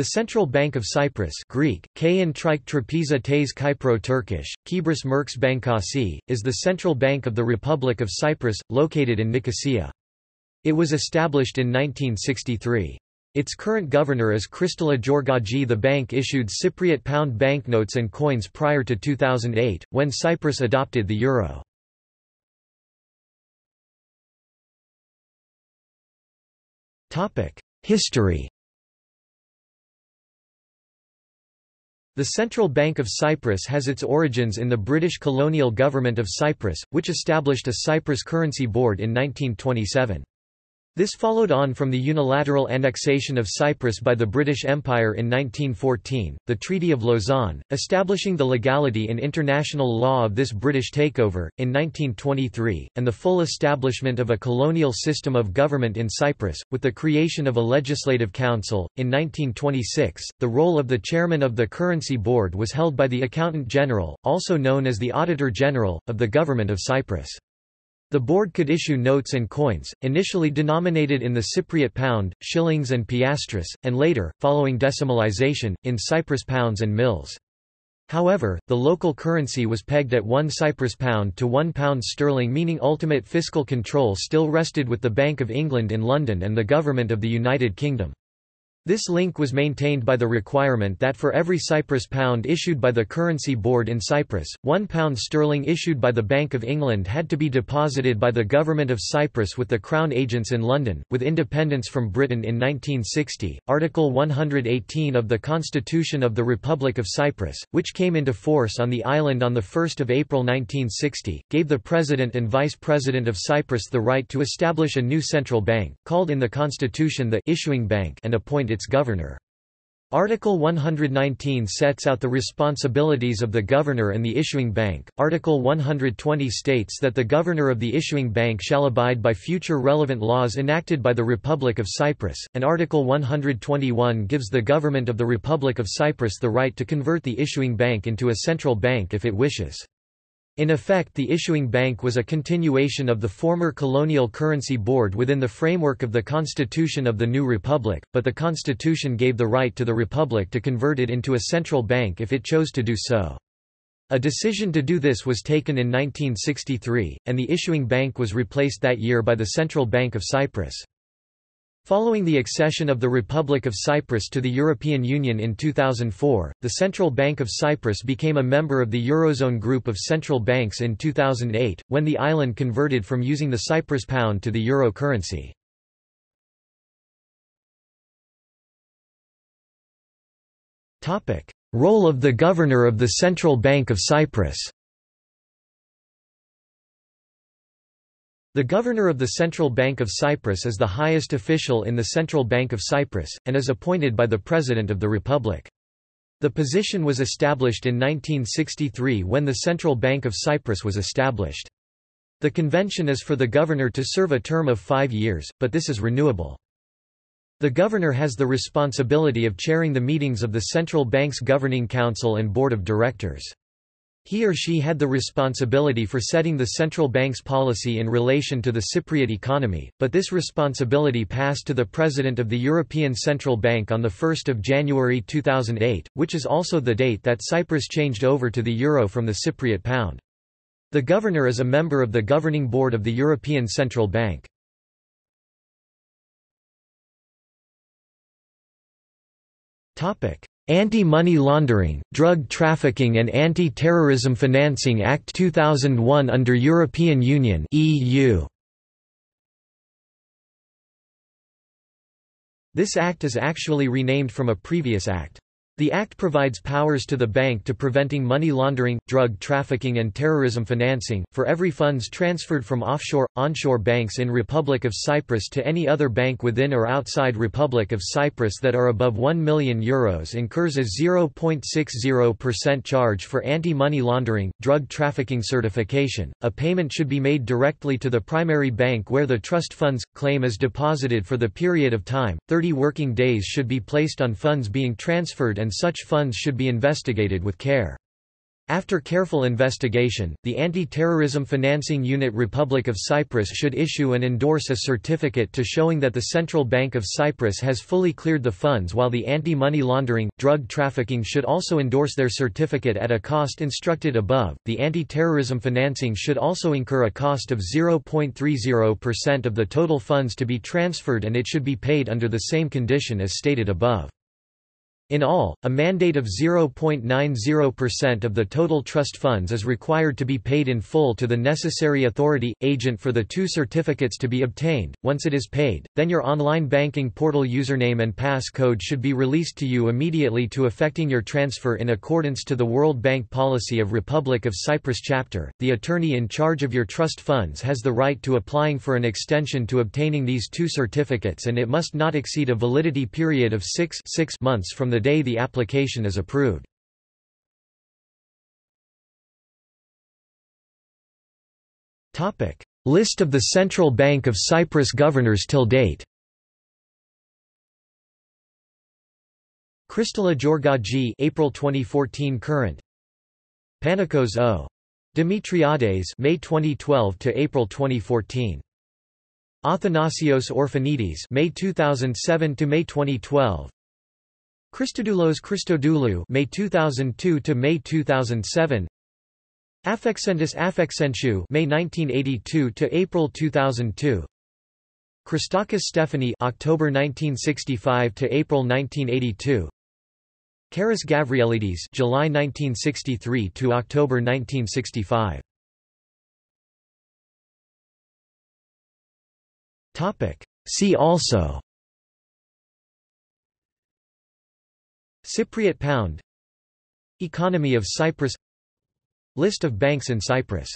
The Central Bank of Cyprus Greek, Trapiza Tes Kypro Turkish, Kibris Merks Bankasi, is the central bank of the Republic of Cyprus, located in Nicosia. It was established in 1963. Its current governor is Chrystalla Georghadji. The bank issued Cypriot pound banknotes and coins prior to 2008, when Cyprus adopted the euro. History The Central Bank of Cyprus has its origins in the British colonial government of Cyprus, which established a Cyprus Currency Board in 1927. This followed on from the unilateral annexation of Cyprus by the British Empire in 1914, the Treaty of Lausanne, establishing the legality in international law of this British takeover, in 1923, and the full establishment of a colonial system of government in Cyprus, with the creation of a legislative council. In 1926, the role of the chairman of the Currency Board was held by the Accountant General, also known as the Auditor General, of the Government of Cyprus. The board could issue notes and coins, initially denominated in the Cypriot pound, shillings and piastres, and later, following decimalization, in Cyprus pounds and mills. However, the local currency was pegged at 1 Cyprus pound to 1 pound sterling meaning ultimate fiscal control still rested with the Bank of England in London and the Government of the United Kingdom. This link was maintained by the requirement that for every Cyprus pound issued by the Currency Board in Cyprus, one pound sterling issued by the Bank of England had to be deposited by the Government of Cyprus with the Crown agents in London. With independence from Britain in 1960, Article 118 of the Constitution of the Republic of Cyprus, which came into force on the island on 1 April 1960, gave the President and Vice President of Cyprus the right to establish a new central bank, called in the Constitution the issuing bank and appoint its governor. Article 119 sets out the responsibilities of the governor and the issuing bank. Article 120 states that the governor of the issuing bank shall abide by future relevant laws enacted by the Republic of Cyprus, and Article 121 gives the government of the Republic of Cyprus the right to convert the issuing bank into a central bank if it wishes. In effect the issuing bank was a continuation of the former colonial currency board within the framework of the constitution of the new republic, but the constitution gave the right to the republic to convert it into a central bank if it chose to do so. A decision to do this was taken in 1963, and the issuing bank was replaced that year by the Central Bank of Cyprus. Following the accession of the Republic of Cyprus to the European Union in 2004, the Central Bank of Cyprus became a member of the Eurozone group of central banks in 2008, when the island converted from using the Cyprus pound to the euro currency. Role of the Governor of the Central Bank of Cyprus The Governor of the Central Bank of Cyprus is the highest official in the Central Bank of Cyprus, and is appointed by the President of the Republic. The position was established in 1963 when the Central Bank of Cyprus was established. The convention is for the governor to serve a term of five years, but this is renewable. The governor has the responsibility of chairing the meetings of the Central Bank's Governing Council and Board of Directors. He or she had the responsibility for setting the central bank's policy in relation to the Cypriot economy, but this responsibility passed to the President of the European Central Bank on 1 January 2008, which is also the date that Cyprus changed over to the euro from the Cypriot pound. The governor is a member of the governing board of the European Central Bank. Anti-Money Laundering, Drug Trafficking and Anti-Terrorism Financing Act 2001 under European Union EU. This act is actually renamed from a previous act. The Act provides powers to the bank to preventing money laundering, drug trafficking and terrorism financing, for every funds transferred from offshore, onshore banks in Republic of Cyprus to any other bank within or outside Republic of Cyprus that are above €1 million Euros incurs a 0.60% charge for anti-money laundering, drug trafficking certification. A payment should be made directly to the primary bank where the trust funds, claim is deposited for the period of time, 30 working days should be placed on funds being transferred and and such funds should be investigated with care. After careful investigation, the Anti-Terrorism Financing Unit Republic of Cyprus should issue and endorse a certificate to showing that the Central Bank of Cyprus has fully cleared the funds while the Anti-Money Laundering, Drug Trafficking should also endorse their certificate at a cost instructed above. The anti-terrorism financing should also incur a cost of 0.30% of the total funds to be transferred and it should be paid under the same condition as stated above. In all, a mandate of 0.90% of the total trust funds is required to be paid in full to the necessary authority, agent for the two certificates to be obtained. Once it is paid, then your online banking portal username and passcode should be released to you immediately to effecting your transfer in accordance to the World Bank Policy of Republic of Cyprus chapter. The attorney in charge of your trust funds has the right to applying for an extension to obtaining these two certificates and it must not exceed a validity period of 6, 6 months from the the day the application is approved. List of the Central Bank of Cyprus governors till date. Chrystalla Georghadji April 2014 current. Panicos O. Demetriades May 2012 to April 2014 Athanasios Orphanides May 2007 to May 2012 Christodoulos Christodoulou May 2002 to May 2007 Afxentis Afxentiou May 1982 to April 2002 Christakis Stephanie October 1965 to April 1982 Karis Gavrielides July 1963 to October 1965 Topic. See also Cypriot pound. Economy of Cyprus. List of banks in Cyprus